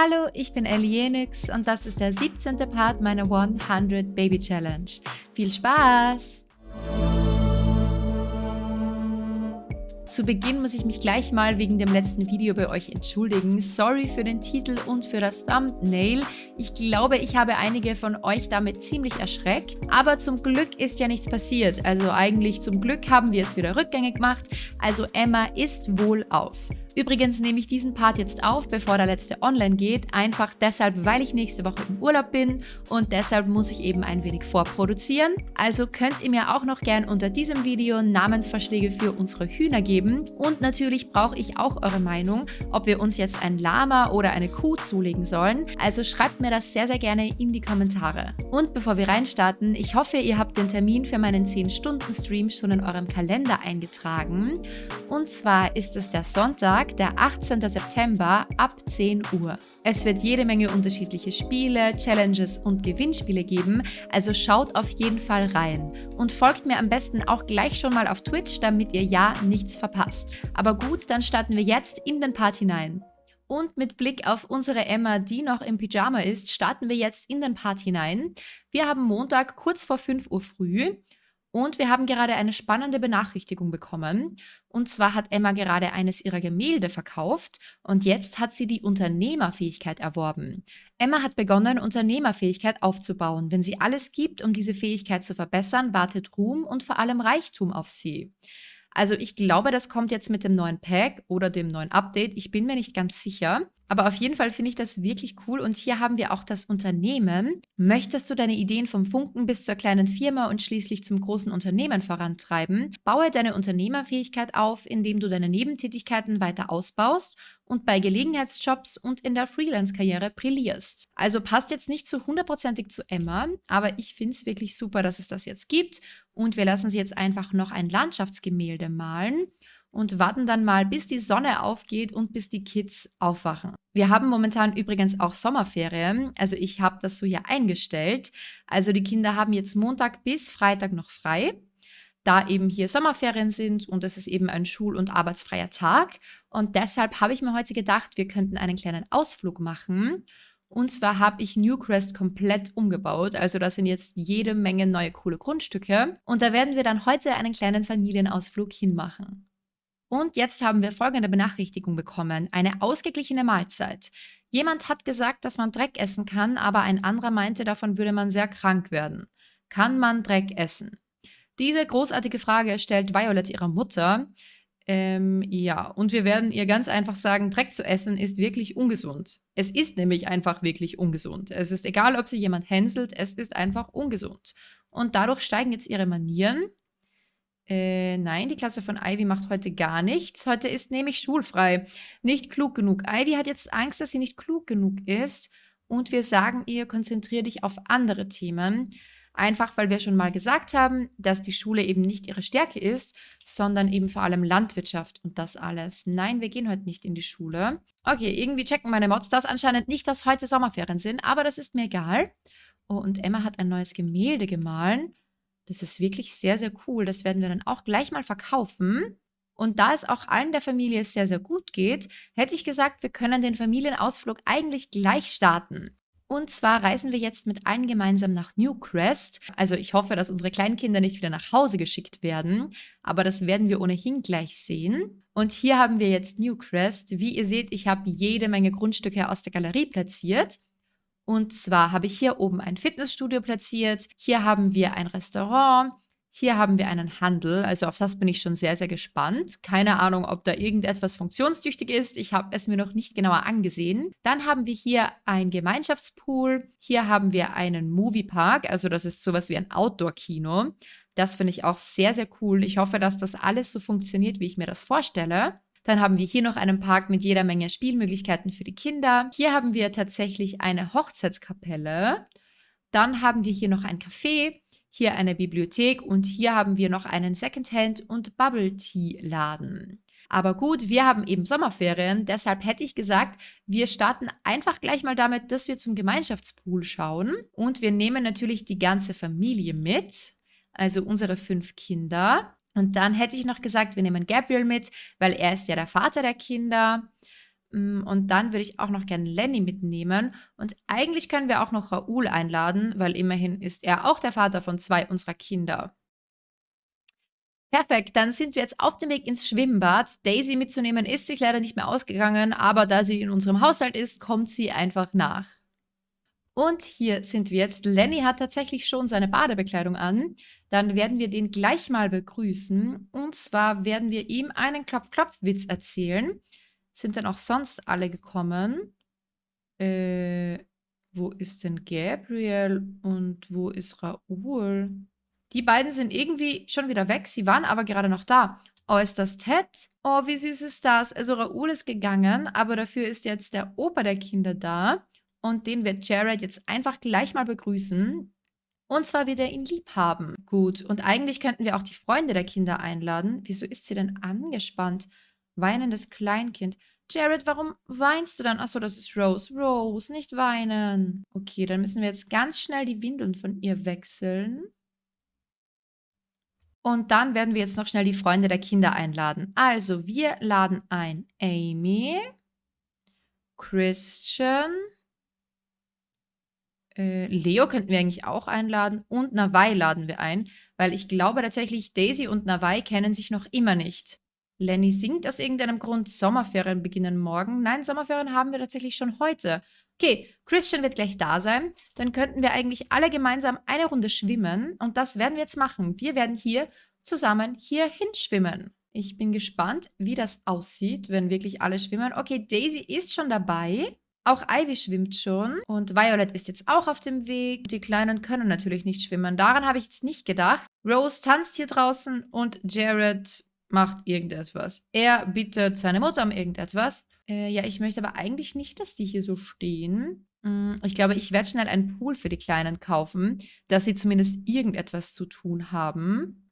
Hallo, ich bin Elienix und das ist der 17. Part meiner 100 Baby Challenge. Viel Spaß! Zu Beginn muss ich mich gleich mal wegen dem letzten Video bei euch entschuldigen. Sorry für den Titel und für das Thumbnail. Ich glaube, ich habe einige von euch damit ziemlich erschreckt. Aber zum Glück ist ja nichts passiert. Also eigentlich zum Glück haben wir es wieder rückgängig gemacht. Also Emma ist wohl auf. Übrigens nehme ich diesen Part jetzt auf, bevor der letzte online geht, einfach deshalb, weil ich nächste Woche im Urlaub bin und deshalb muss ich eben ein wenig vorproduzieren. Also könnt ihr mir auch noch gern unter diesem Video Namensvorschläge für unsere Hühner geben und natürlich brauche ich auch eure Meinung, ob wir uns jetzt ein Lama oder eine Kuh zulegen sollen. Also schreibt mir das sehr, sehr gerne in die Kommentare. Und bevor wir reinstarten, ich hoffe, ihr habt den Termin für meinen 10-Stunden-Stream schon in eurem Kalender eingetragen. Und zwar ist es der Sonntag, Sonntag, der 18. September ab 10 Uhr. Es wird jede Menge unterschiedliche Spiele, Challenges und Gewinnspiele geben, also schaut auf jeden Fall rein. Und folgt mir am besten auch gleich schon mal auf Twitch, damit ihr ja nichts verpasst. Aber gut, dann starten wir jetzt in den Part hinein. Und mit Blick auf unsere Emma, die noch im Pyjama ist, starten wir jetzt in den Part hinein. Wir haben Montag kurz vor 5 Uhr früh und wir haben gerade eine spannende Benachrichtigung bekommen. Und zwar hat Emma gerade eines ihrer Gemälde verkauft und jetzt hat sie die Unternehmerfähigkeit erworben. Emma hat begonnen, Unternehmerfähigkeit aufzubauen. Wenn sie alles gibt, um diese Fähigkeit zu verbessern, wartet Ruhm und vor allem Reichtum auf sie. Also ich glaube, das kommt jetzt mit dem neuen Pack oder dem neuen Update. Ich bin mir nicht ganz sicher. Aber auf jeden Fall finde ich das wirklich cool und hier haben wir auch das Unternehmen. Möchtest du deine Ideen vom Funken bis zur kleinen Firma und schließlich zum großen Unternehmen vorantreiben? Baue deine Unternehmerfähigkeit auf, indem du deine Nebentätigkeiten weiter ausbaust und bei Gelegenheitsjobs und in der Freelance-Karriere brillierst. Also passt jetzt nicht zu hundertprozentig zu Emma, aber ich finde es wirklich super, dass es das jetzt gibt und wir lassen sie jetzt einfach noch ein Landschaftsgemälde malen und warten dann mal, bis die Sonne aufgeht und bis die Kids aufwachen. Wir haben momentan übrigens auch Sommerferien, also ich habe das so ja eingestellt. Also die Kinder haben jetzt Montag bis Freitag noch frei, da eben hier Sommerferien sind und es ist eben ein schul- und arbeitsfreier Tag. Und deshalb habe ich mir heute gedacht, wir könnten einen kleinen Ausflug machen. Und zwar habe ich Newcrest komplett umgebaut. Also da sind jetzt jede Menge neue coole Grundstücke. Und da werden wir dann heute einen kleinen Familienausflug hinmachen. Und jetzt haben wir folgende Benachrichtigung bekommen. Eine ausgeglichene Mahlzeit. Jemand hat gesagt, dass man Dreck essen kann, aber ein anderer meinte, davon würde man sehr krank werden. Kann man Dreck essen? Diese großartige Frage stellt Violet ihrer Mutter. Ähm, ja, und wir werden ihr ganz einfach sagen, Dreck zu essen ist wirklich ungesund. Es ist nämlich einfach wirklich ungesund. Es ist egal, ob sie jemand hänselt, es ist einfach ungesund. Und dadurch steigen jetzt ihre Manieren äh, nein, die Klasse von Ivy macht heute gar nichts. Heute ist nämlich schulfrei. Nicht klug genug. Ivy hat jetzt Angst, dass sie nicht klug genug ist. Und wir sagen ihr, konzentriere dich auf andere Themen. Einfach, weil wir schon mal gesagt haben, dass die Schule eben nicht ihre Stärke ist, sondern eben vor allem Landwirtschaft und das alles. Nein, wir gehen heute nicht in die Schule. Okay, irgendwie checken meine Mods das anscheinend nicht, dass heute Sommerferien sind, aber das ist mir egal. Oh, und Emma hat ein neues Gemälde gemahlen. Das ist wirklich sehr, sehr cool. Das werden wir dann auch gleich mal verkaufen. Und da es auch allen der Familie sehr, sehr gut geht, hätte ich gesagt, wir können den Familienausflug eigentlich gleich starten. Und zwar reisen wir jetzt mit allen gemeinsam nach Newcrest. Also ich hoffe, dass unsere Kleinkinder nicht wieder nach Hause geschickt werden, aber das werden wir ohnehin gleich sehen. Und hier haben wir jetzt Newcrest. Wie ihr seht, ich habe jede Menge Grundstücke aus der Galerie platziert. Und zwar habe ich hier oben ein Fitnessstudio platziert, hier haben wir ein Restaurant, hier haben wir einen Handel, also auf das bin ich schon sehr, sehr gespannt. Keine Ahnung, ob da irgendetwas funktionstüchtig ist. Ich habe es mir noch nicht genauer angesehen. Dann haben wir hier ein Gemeinschaftspool. Hier haben wir einen Moviepark, also das ist sowas wie ein Outdoor-Kino. Das finde ich auch sehr, sehr cool. Ich hoffe, dass das alles so funktioniert, wie ich mir das vorstelle. Dann haben wir hier noch einen Park mit jeder Menge Spielmöglichkeiten für die Kinder. Hier haben wir tatsächlich eine Hochzeitskapelle. Dann haben wir hier noch ein Café, hier eine Bibliothek und hier haben wir noch einen Secondhand- und Bubble-Tea-Laden. Aber gut, wir haben eben Sommerferien, deshalb hätte ich gesagt, wir starten einfach gleich mal damit, dass wir zum Gemeinschaftspool schauen. Und wir nehmen natürlich die ganze Familie mit, also unsere fünf Kinder. Und dann hätte ich noch gesagt, wir nehmen Gabriel mit, weil er ist ja der Vater der Kinder. Mm, und dann würde ich auch noch gerne Lenny mitnehmen. Und eigentlich können wir auch noch Raoul einladen, weil immerhin ist er auch der Vater von zwei unserer Kinder. Perfekt, dann sind wir jetzt auf dem Weg ins Schwimmbad. Daisy mitzunehmen ist sich leider nicht mehr ausgegangen, aber da sie in unserem Haushalt ist, kommt sie einfach nach. Und hier sind wir jetzt. Lenny hat tatsächlich schon seine Badebekleidung an. Dann werden wir den gleich mal begrüßen. Und zwar werden wir ihm einen Klopf-Klopf-Witz erzählen. Sind denn auch sonst alle gekommen? Äh, wo ist denn Gabriel und wo ist Raoul? Die beiden sind irgendwie schon wieder weg. Sie waren aber gerade noch da. Oh, ist das Ted? Oh, wie süß ist das? Also Raoul ist gegangen, aber dafür ist jetzt der Opa der Kinder da. Und den wird Jared jetzt einfach gleich mal begrüßen. Und zwar wird er ihn lieb haben. Gut, und eigentlich könnten wir auch die Freunde der Kinder einladen. Wieso ist sie denn angespannt? Weinendes Kleinkind. Jared, warum weinst du dann? Achso, das ist Rose. Rose, nicht weinen. Okay, dann müssen wir jetzt ganz schnell die Windeln von ihr wechseln. Und dann werden wir jetzt noch schnell die Freunde der Kinder einladen. Also, wir laden ein Amy, Christian, äh, Leo könnten wir eigentlich auch einladen und Nawai laden wir ein, weil ich glaube tatsächlich, Daisy und Nawai kennen sich noch immer nicht. Lenny singt aus irgendeinem Grund, Sommerferien beginnen morgen. Nein, Sommerferien haben wir tatsächlich schon heute. Okay, Christian wird gleich da sein. Dann könnten wir eigentlich alle gemeinsam eine Runde schwimmen. Und das werden wir jetzt machen. Wir werden hier zusammen hier hinschwimmen. Ich bin gespannt, wie das aussieht, wenn wirklich alle schwimmen. Okay, Daisy ist schon dabei. Auch Ivy schwimmt schon. Und Violet ist jetzt auch auf dem Weg. Die Kleinen können natürlich nicht schwimmen. Daran habe ich jetzt nicht gedacht. Rose tanzt hier draußen und Jared macht irgendetwas. Er bittet seine Mutter um irgendetwas. Äh, ja, ich möchte aber eigentlich nicht, dass die hier so stehen. Hm, ich glaube, ich werde schnell einen Pool für die Kleinen kaufen, dass sie zumindest irgendetwas zu tun haben.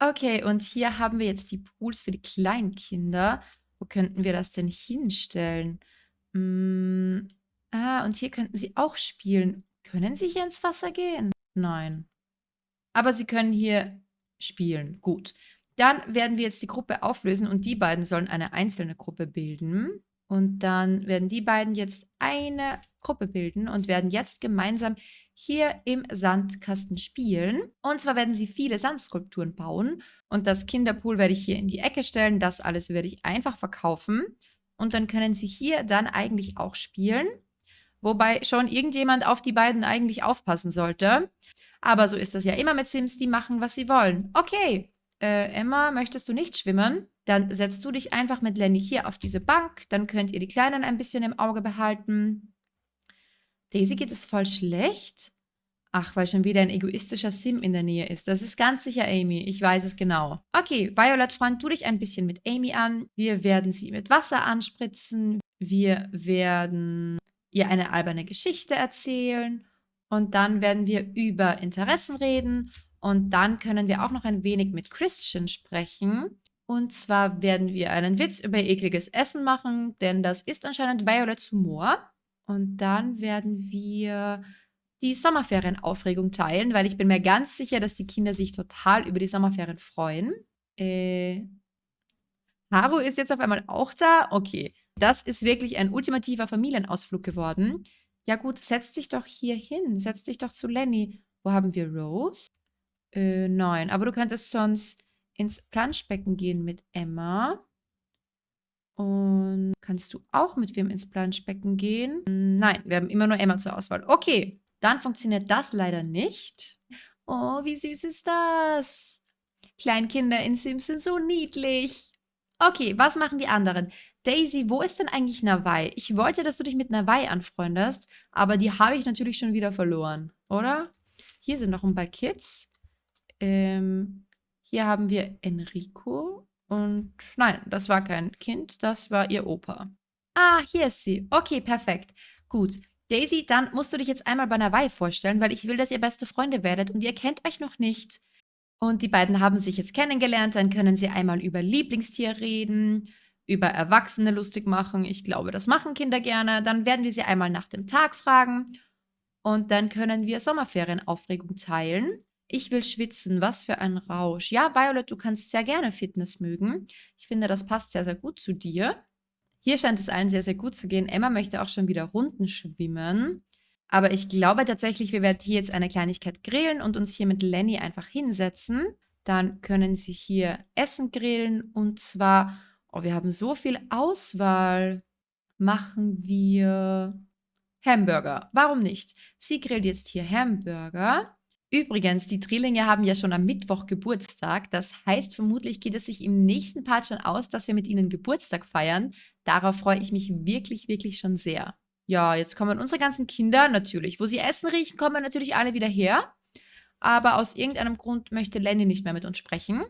Okay, und hier haben wir jetzt die Pools für die Kleinkinder. Wo könnten wir das denn hinstellen? Hm, ah, und hier könnten sie auch spielen. Können sie hier ins Wasser gehen? Nein. Aber sie können hier spielen. Gut. Dann werden wir jetzt die Gruppe auflösen und die beiden sollen eine einzelne Gruppe bilden. Und dann werden die beiden jetzt eine Gruppe bilden und werden jetzt gemeinsam hier im Sandkasten spielen. Und zwar werden sie viele Sandskulpturen bauen. Und das Kinderpool werde ich hier in die Ecke stellen. Das alles werde ich einfach verkaufen. Und dann können sie hier dann eigentlich auch spielen. Wobei schon irgendjemand auf die beiden eigentlich aufpassen sollte. Aber so ist das ja immer mit Sims, die machen, was sie wollen. Okay, äh, Emma, möchtest du nicht schwimmen? Dann setzt du dich einfach mit Lenny hier auf diese Bank. Dann könnt ihr die Kleinen ein bisschen im Auge behalten. Daisy geht es voll schlecht. Ach, weil schon wieder ein egoistischer Sim in der Nähe ist. Das ist ganz sicher Amy. Ich weiß es genau. Okay, Violet, freund du dich ein bisschen mit Amy an. Wir werden sie mit Wasser anspritzen. Wir werden ihr eine alberne Geschichte erzählen. Und dann werden wir über Interessen reden und dann können wir auch noch ein wenig mit Christian sprechen. Und zwar werden wir einen Witz über ekliges Essen machen, denn das ist anscheinend Violets Humor. Und dann werden wir die Sommerferienaufregung teilen, weil ich bin mir ganz sicher, dass die Kinder sich total über die Sommerferien freuen. Äh, Haru ist jetzt auf einmal auch da. Okay, das ist wirklich ein ultimativer Familienausflug geworden. Ja gut, setz dich doch hier hin. Setz dich doch zu Lenny. Wo haben wir Rose? Äh, nein. Aber du könntest sonst ins Planschbecken gehen mit Emma. Und kannst du auch mit wem ins Planschbecken gehen? Nein, wir haben immer nur Emma zur Auswahl. Okay, dann funktioniert das leider nicht. Oh, wie süß ist das? Kleinkinder in Sims sind so niedlich. Okay, was machen die anderen? Daisy, wo ist denn eigentlich Nawai? Ich wollte, dass du dich mit Nawai anfreundest, aber die habe ich natürlich schon wieder verloren, oder? Hier sind noch ein paar Kids. Ähm, hier haben wir Enrico. Und nein, das war kein Kind, das war ihr Opa. Ah, hier ist sie. Okay, perfekt. Gut. Daisy, dann musst du dich jetzt einmal bei Nawai vorstellen, weil ich will, dass ihr beste Freunde werdet und ihr kennt euch noch nicht. Und die beiden haben sich jetzt kennengelernt, dann können sie einmal über Lieblingstier reden, über Erwachsene lustig machen. Ich glaube, das machen Kinder gerne. Dann werden wir sie einmal nach dem Tag fragen und dann können wir Sommerferienaufregung teilen. Ich will schwitzen. Was für ein Rausch. Ja, Violet, du kannst sehr gerne Fitness mögen. Ich finde, das passt sehr, sehr gut zu dir. Hier scheint es allen sehr, sehr gut zu gehen. Emma möchte auch schon wieder Runden schwimmen. Aber ich glaube tatsächlich, wir werden hier jetzt eine Kleinigkeit grillen und uns hier mit Lenny einfach hinsetzen. Dann können sie hier Essen grillen und zwar, oh, wir haben so viel Auswahl. Machen wir Hamburger. Warum nicht? Sie grillt jetzt hier Hamburger. Übrigens, die Drillinge haben ja schon am Mittwoch Geburtstag. Das heißt, vermutlich geht es sich im nächsten Part schon aus, dass wir mit ihnen Geburtstag feiern. Darauf freue ich mich wirklich, wirklich schon sehr. Ja, jetzt kommen unsere ganzen Kinder natürlich. Wo sie Essen riechen, kommen natürlich alle wieder her. Aber aus irgendeinem Grund möchte Lenny nicht mehr mit uns sprechen.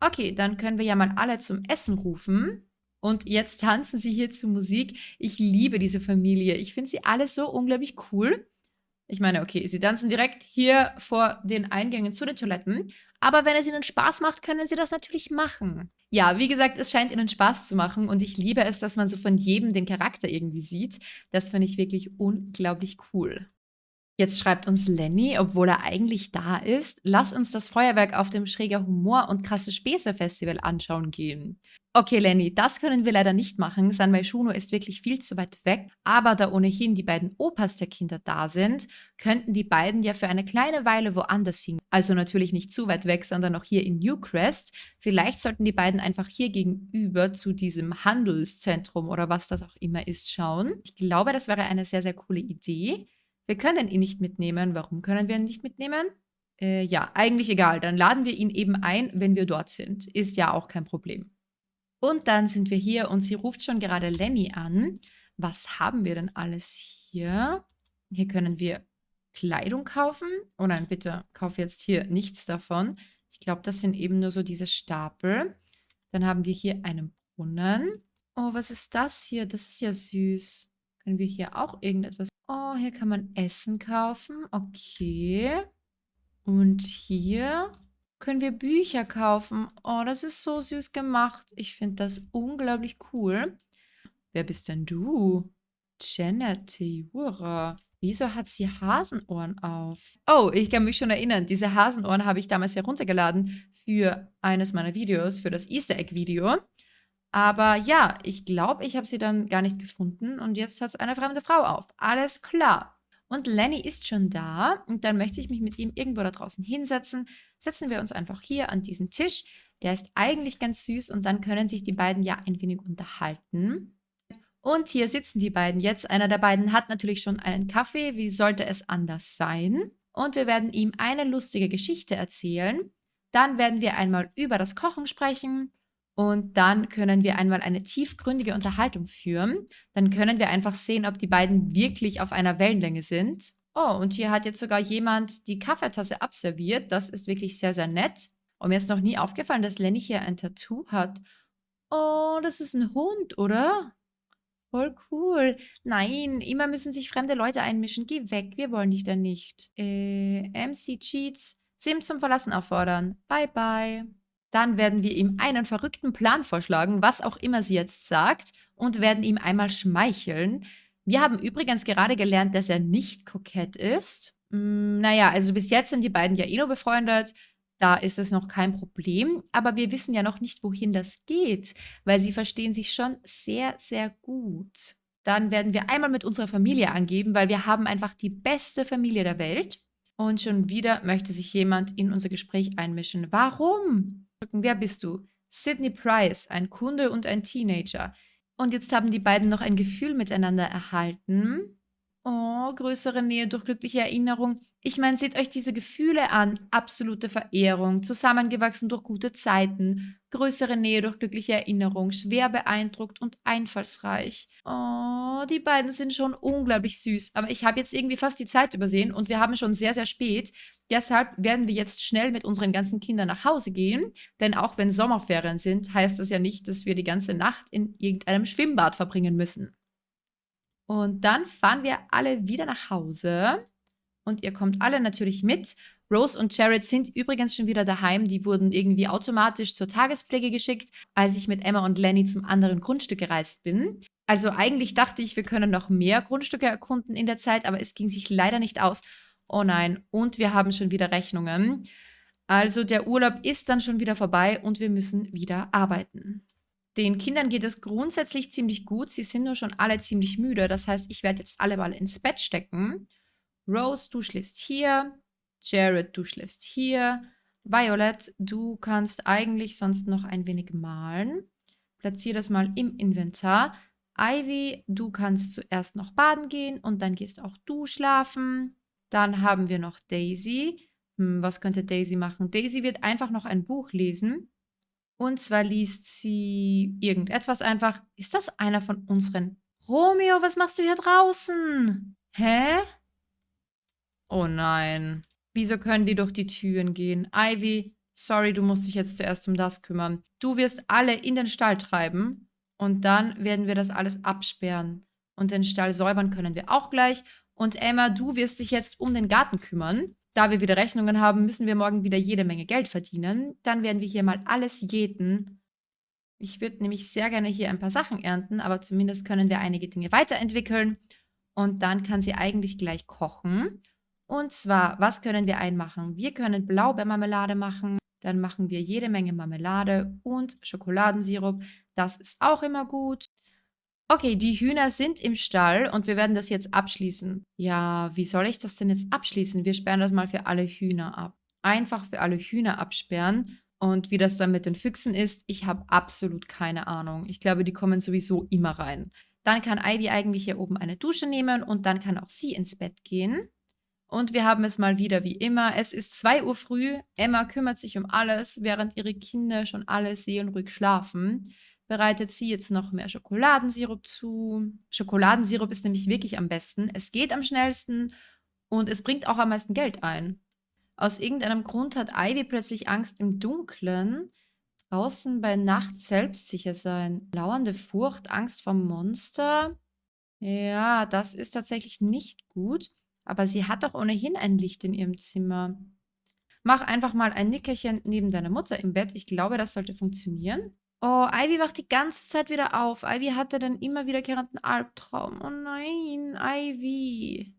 Okay, dann können wir ja mal alle zum Essen rufen. Und jetzt tanzen sie hier zur Musik. Ich liebe diese Familie. Ich finde sie alle so unglaublich cool. Ich meine, okay, sie tanzen direkt hier vor den Eingängen zu den Toiletten. Aber wenn es ihnen Spaß macht, können sie das natürlich machen. Ja, wie gesagt, es scheint ihnen Spaß zu machen und ich liebe es, dass man so von jedem den Charakter irgendwie sieht. Das finde ich wirklich unglaublich cool. Jetzt schreibt uns Lenny, obwohl er eigentlich da ist, lass uns das Feuerwerk auf dem Schräger Humor und krasse Späße Festival anschauen gehen. Okay, Lenny, das können wir leider nicht machen. San Maishuno ist wirklich viel zu weit weg. Aber da ohnehin die beiden Opas der Kinder da sind, könnten die beiden ja für eine kleine Weile woanders hin. Also natürlich nicht zu weit weg, sondern noch hier in Newcrest. Vielleicht sollten die beiden einfach hier gegenüber zu diesem Handelszentrum oder was das auch immer ist schauen. Ich glaube, das wäre eine sehr, sehr coole Idee. Wir können ihn nicht mitnehmen. Warum können wir ihn nicht mitnehmen? Äh, ja, eigentlich egal. Dann laden wir ihn eben ein, wenn wir dort sind. Ist ja auch kein Problem. Und dann sind wir hier und sie ruft schon gerade Lenny an. Was haben wir denn alles hier? Hier können wir Kleidung kaufen. Oh nein, bitte, kauf jetzt hier nichts davon. Ich glaube, das sind eben nur so diese Stapel. Dann haben wir hier einen Brunnen. Oh, was ist das hier? Das ist ja süß. Können wir hier auch irgendetwas... Oh, hier kann man Essen kaufen. Okay. Und hier können wir Bücher kaufen. Oh, das ist so süß gemacht. Ich finde das unglaublich cool. Wer bist denn du? Janet Theura. Wieso hat sie Hasenohren auf? Oh, ich kann mich schon erinnern. Diese Hasenohren habe ich damals heruntergeladen für eines meiner Videos, für das Easter Egg Video. Aber ja, ich glaube, ich habe sie dann gar nicht gefunden und jetzt hat es eine fremde Frau auf. Alles klar. Und Lenny ist schon da und dann möchte ich mich mit ihm irgendwo da draußen hinsetzen. Setzen wir uns einfach hier an diesen Tisch. Der ist eigentlich ganz süß und dann können sich die beiden ja ein wenig unterhalten. Und hier sitzen die beiden jetzt. Einer der beiden hat natürlich schon einen Kaffee. Wie sollte es anders sein? Und wir werden ihm eine lustige Geschichte erzählen. Dann werden wir einmal über das Kochen sprechen. Und dann können wir einmal eine tiefgründige Unterhaltung führen. Dann können wir einfach sehen, ob die beiden wirklich auf einer Wellenlänge sind. Oh, und hier hat jetzt sogar jemand die Kaffeetasse abserviert. Das ist wirklich sehr, sehr nett. Und mir ist noch nie aufgefallen, dass Lenny hier ein Tattoo hat. Oh, das ist ein Hund, oder? Voll cool. Nein, immer müssen sich fremde Leute einmischen. Geh weg, wir wollen dich da nicht. Äh, MC Cheats, Sim zum Verlassen auffordern. Bye, bye. Dann werden wir ihm einen verrückten Plan vorschlagen, was auch immer sie jetzt sagt, und werden ihm einmal schmeicheln. Wir haben übrigens gerade gelernt, dass er nicht kokett ist. Hm, naja, also bis jetzt sind die beiden ja eh nur befreundet. Da ist es noch kein Problem. Aber wir wissen ja noch nicht, wohin das geht, weil sie verstehen sich schon sehr, sehr gut. Dann werden wir einmal mit unserer Familie angeben, weil wir haben einfach die beste Familie der Welt. Und schon wieder möchte sich jemand in unser Gespräch einmischen. Warum? Wer bist du? Sidney Price, ein Kunde und ein Teenager. Und jetzt haben die beiden noch ein Gefühl miteinander erhalten. Oh, größere Nähe durch glückliche Erinnerung. Ich meine, seht euch diese Gefühle an. Absolute Verehrung, zusammengewachsen durch gute Zeiten, größere Nähe durch glückliche Erinnerung, schwer beeindruckt und einfallsreich. Oh, die beiden sind schon unglaublich süß. Aber ich habe jetzt irgendwie fast die Zeit übersehen und wir haben schon sehr, sehr spät. Deshalb werden wir jetzt schnell mit unseren ganzen Kindern nach Hause gehen. Denn auch wenn Sommerferien sind, heißt das ja nicht, dass wir die ganze Nacht in irgendeinem Schwimmbad verbringen müssen. Und dann fahren wir alle wieder nach Hause und ihr kommt alle natürlich mit. Rose und Jared sind übrigens schon wieder daheim. Die wurden irgendwie automatisch zur Tagespflege geschickt, als ich mit Emma und Lenny zum anderen Grundstück gereist bin. Also eigentlich dachte ich, wir können noch mehr Grundstücke erkunden in der Zeit, aber es ging sich leider nicht aus. Oh nein, und wir haben schon wieder Rechnungen. Also der Urlaub ist dann schon wieder vorbei und wir müssen wieder arbeiten. Den Kindern geht es grundsätzlich ziemlich gut. Sie sind nur schon alle ziemlich müde. Das heißt, ich werde jetzt alle mal ins Bett stecken. Rose, du schläfst hier. Jared, du schläfst hier. Violet, du kannst eigentlich sonst noch ein wenig malen. Platziere das mal im Inventar. Ivy, du kannst zuerst noch baden gehen und dann gehst auch du schlafen. Dann haben wir noch Daisy. Hm, was könnte Daisy machen? Daisy wird einfach noch ein Buch lesen. Und zwar liest sie irgendetwas einfach. Ist das einer von unseren? Romeo, was machst du hier draußen? Hä? Oh nein. Wieso können die durch die Türen gehen? Ivy, sorry, du musst dich jetzt zuerst um das kümmern. Du wirst alle in den Stall treiben und dann werden wir das alles absperren. Und den Stall säubern können wir auch gleich. Und Emma, du wirst dich jetzt um den Garten kümmern. Da wir wieder Rechnungen haben, müssen wir morgen wieder jede Menge Geld verdienen. Dann werden wir hier mal alles jäten. Ich würde nämlich sehr gerne hier ein paar Sachen ernten, aber zumindest können wir einige Dinge weiterentwickeln. Und dann kann sie eigentlich gleich kochen. Und zwar, was können wir einmachen? Wir können Blaubeermarmelade machen. Dann machen wir jede Menge Marmelade und Schokoladensirup. Das ist auch immer gut. Okay, die Hühner sind im Stall und wir werden das jetzt abschließen. Ja, wie soll ich das denn jetzt abschließen? Wir sperren das mal für alle Hühner ab. Einfach für alle Hühner absperren. Und wie das dann mit den Füchsen ist, ich habe absolut keine Ahnung. Ich glaube, die kommen sowieso immer rein. Dann kann Ivy eigentlich hier oben eine Dusche nehmen und dann kann auch sie ins Bett gehen. Und wir haben es mal wieder wie immer. Es ist 2 Uhr früh. Emma kümmert sich um alles, während ihre Kinder schon alle seelenruhig schlafen bereitet sie jetzt noch mehr Schokoladensirup zu. Schokoladensirup ist nämlich wirklich am besten. Es geht am schnellsten und es bringt auch am meisten Geld ein. Aus irgendeinem Grund hat Ivy plötzlich Angst im Dunkeln. Draußen bei Nacht selbstsicher sein. Lauernde Furcht, Angst vor Monster. Ja, das ist tatsächlich nicht gut. Aber sie hat doch ohnehin ein Licht in ihrem Zimmer. Mach einfach mal ein Nickerchen neben deiner Mutter im Bett. Ich glaube, das sollte funktionieren. Oh, Ivy wacht die ganze Zeit wieder auf. Ivy hatte dann immer wiederkehrenden Albtraum. Oh nein, Ivy.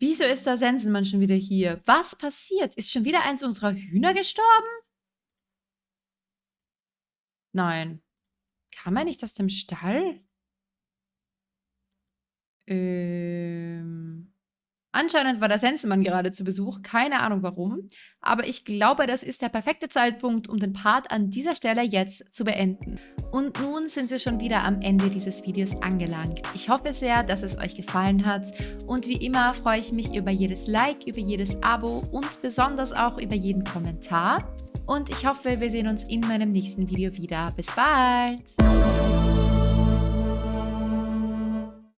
Wieso ist der Sensenmann schon wieder hier? Was passiert? Ist schon wieder eins unserer Hühner gestorben? Nein. Kam er nicht aus dem Stall? Ähm... Anscheinend war der Sensenmann gerade zu Besuch, keine Ahnung warum. Aber ich glaube, das ist der perfekte Zeitpunkt, um den Part an dieser Stelle jetzt zu beenden. Und nun sind wir schon wieder am Ende dieses Videos angelangt. Ich hoffe sehr, dass es euch gefallen hat. Und wie immer freue ich mich über jedes Like, über jedes Abo und besonders auch über jeden Kommentar. Und ich hoffe, wir sehen uns in meinem nächsten Video wieder. Bis bald!